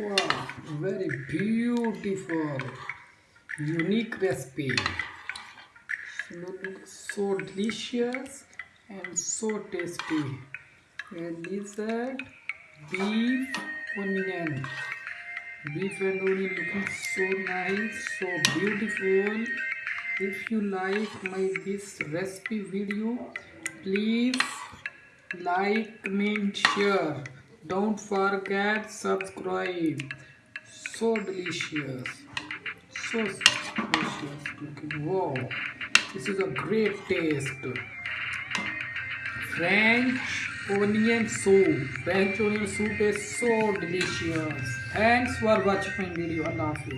very beautiful unique recipe so delicious and so tasty beef look so نہیں so beautiful if you like my this recipe video please like میں share don't forget subscribe so delicious was is a great taste French onion soup French onion soup is so delicious thanks for watch fine video اللہ حافظ